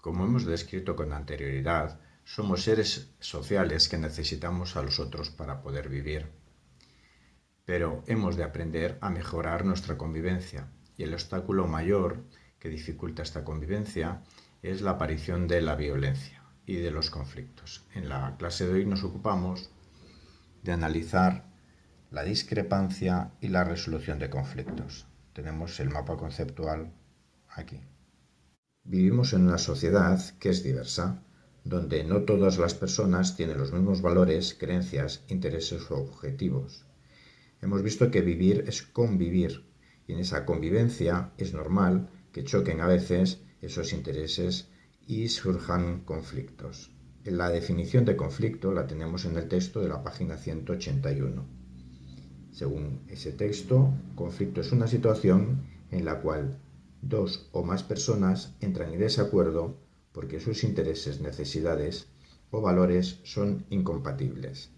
Como hemos descrito con anterioridad, somos seres sociales que necesitamos a los otros para poder vivir. Pero hemos de aprender a mejorar nuestra convivencia y el obstáculo mayor que dificulta esta convivencia es la aparición de la violencia y de los conflictos. En la clase de hoy nos ocupamos de analizar la discrepancia y la resolución de conflictos. Tenemos el mapa conceptual aquí. Vivimos en una sociedad que es diversa, donde no todas las personas tienen los mismos valores, creencias, intereses o objetivos. Hemos visto que vivir es convivir, y en esa convivencia es normal que choquen a veces esos intereses y surjan conflictos. La definición de conflicto la tenemos en el texto de la página 181. Según ese texto, conflicto es una situación en la cual dos o más personas entran en desacuerdo porque sus intereses, necesidades o valores son incompatibles.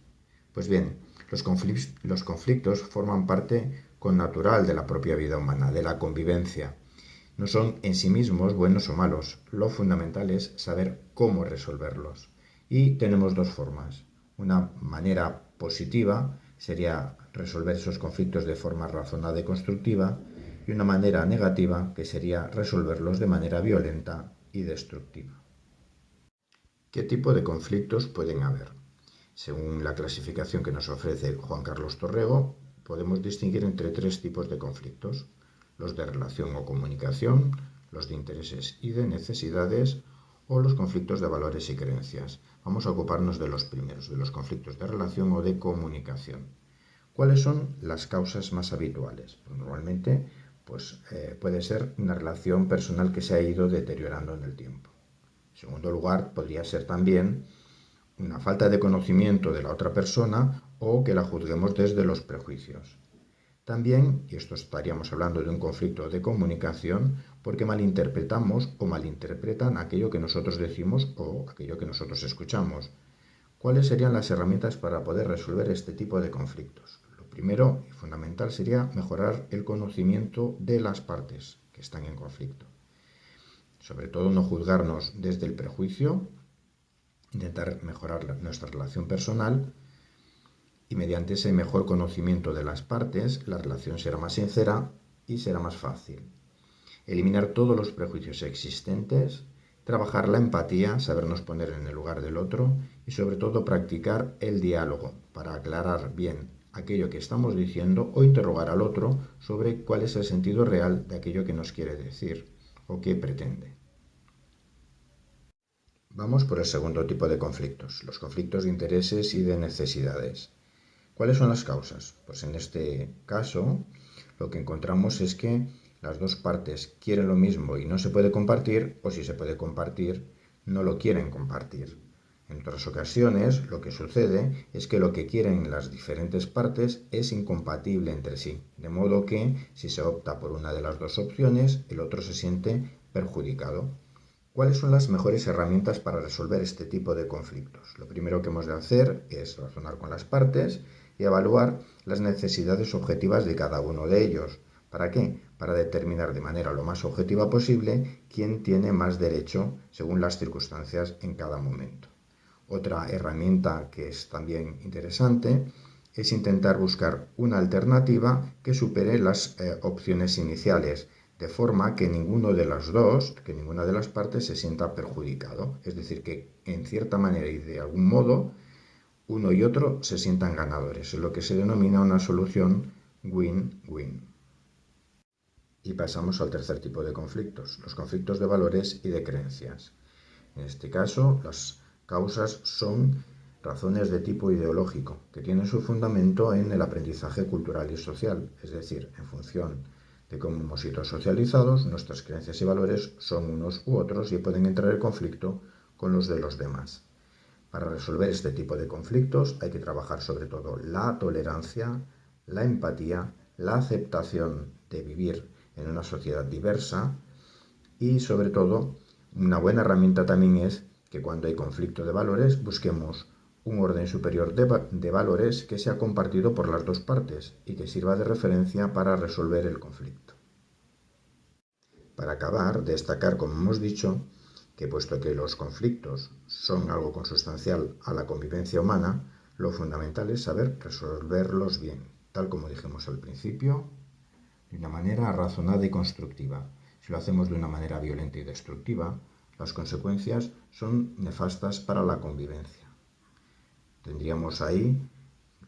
Pues bien, los, conflictos forman parte con natural de la propia vida humana, de la convivencia. No son en sí mismos buenos o malos, lo fundamental es saber cómo resolverlos. Y tenemos dos formas. Una manera positiva sería resolver esos conflictos de forma razonada y constructiva, y una manera negativa que sería resolverlos de manera violenta y destructiva. ¿Qué tipo de conflictos pueden haber? Según la clasificación que nos ofrece Juan Carlos Torrego, podemos distinguir entre tres tipos de conflictos, los de relación o comunicación, los de intereses y de necesidades, o los conflictos de valores y creencias. Vamos a ocuparnos de los primeros, de los conflictos de relación o de comunicación. ¿Cuáles son las causas más habituales? Pues normalmente pues, eh, puede ser una relación personal que se ha ido deteriorando en el tiempo. En segundo lugar, podría ser también una falta de conocimiento de la otra persona o que la juzguemos desde los prejuicios. También, y esto estaríamos hablando de un conflicto de comunicación, porque malinterpretamos o malinterpretan aquello que nosotros decimos o aquello que nosotros escuchamos. ¿Cuáles serían las herramientas para poder resolver este tipo de conflictos? Primero y fundamental sería mejorar el conocimiento de las partes que están en conflicto. Sobre todo no juzgarnos desde el prejuicio, intentar mejorar nuestra relación personal y mediante ese mejor conocimiento de las partes la relación será más sincera y será más fácil. Eliminar todos los prejuicios existentes, trabajar la empatía, sabernos poner en el lugar del otro y sobre todo practicar el diálogo para aclarar bien aquello que estamos diciendo o interrogar al otro sobre cuál es el sentido real de aquello que nos quiere decir o que pretende. Vamos por el segundo tipo de conflictos, los conflictos de intereses y de necesidades. ¿Cuáles son las causas? Pues en este caso lo que encontramos es que las dos partes quieren lo mismo y no se puede compartir, o si se puede compartir, no lo quieren compartir. En otras ocasiones lo que sucede es que lo que quieren las diferentes partes es incompatible entre sí, de modo que si se opta por una de las dos opciones, el otro se siente perjudicado. ¿Cuáles son las mejores herramientas para resolver este tipo de conflictos? Lo primero que hemos de hacer es razonar con las partes y evaluar las necesidades objetivas de cada uno de ellos. ¿Para qué? Para determinar de manera lo más objetiva posible quién tiene más derecho según las circunstancias en cada momento. Otra herramienta que es también interesante es intentar buscar una alternativa que supere las eh, opciones iniciales, de forma que ninguno de las dos, que ninguna de las partes se sienta perjudicado. Es decir, que en cierta manera y de algún modo, uno y otro se sientan ganadores. Es lo que se denomina una solución win-win. Y pasamos al tercer tipo de conflictos, los conflictos de valores y de creencias. En este caso, las causas son razones de tipo ideológico, que tienen su fundamento en el aprendizaje cultural y social, es decir, en función de cómo hemos sido socializados, nuestras creencias y valores son unos u otros y pueden entrar en conflicto con los de los demás. Para resolver este tipo de conflictos hay que trabajar sobre todo la tolerancia, la empatía, la aceptación de vivir en una sociedad diversa y sobre todo una buena herramienta también es que cuando hay conflicto de valores busquemos un orden superior de, valores que sea compartido por las dos partes y que sirva de referencia para resolver el conflicto. Para acabar, destacar, como hemos dicho, que puesto que los conflictos son algo consustancial a la convivencia humana, lo fundamental es saber resolverlos bien, tal como dijimos al principio, de una manera razonada y constructiva. Si lo hacemos de una manera violenta y destructiva, las consecuencias son nefastas para la convivencia. Tendríamos ahí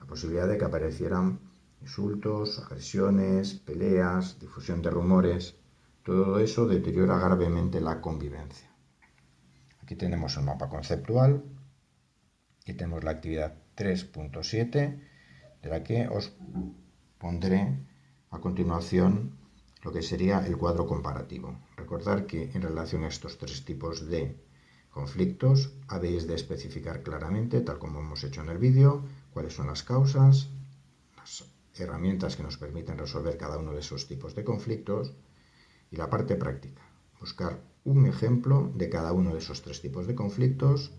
la posibilidad de que aparecieran insultos, agresiones, peleas, difusión de rumores. Todo eso deteriora gravemente la convivencia. Aquí tenemos el mapa conceptual. Aquí tenemos la actividad 3.7, de la que os pondré a continuación lo que sería el cuadro comparativo. Recordar que en relación a estos tres tipos de conflictos habéis de especificar claramente, tal como hemos hecho en el vídeo, cuáles son las causas, las herramientas que nos permiten resolver cada uno de esos tipos de conflictos y la parte práctica, buscar un ejemplo de cada uno de esos tres tipos de conflictos,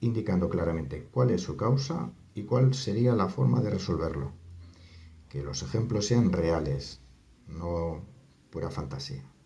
indicando claramente cuál es su causa y cuál sería la forma de resolverlo. Que los ejemplos sean reales, no pura fantasía.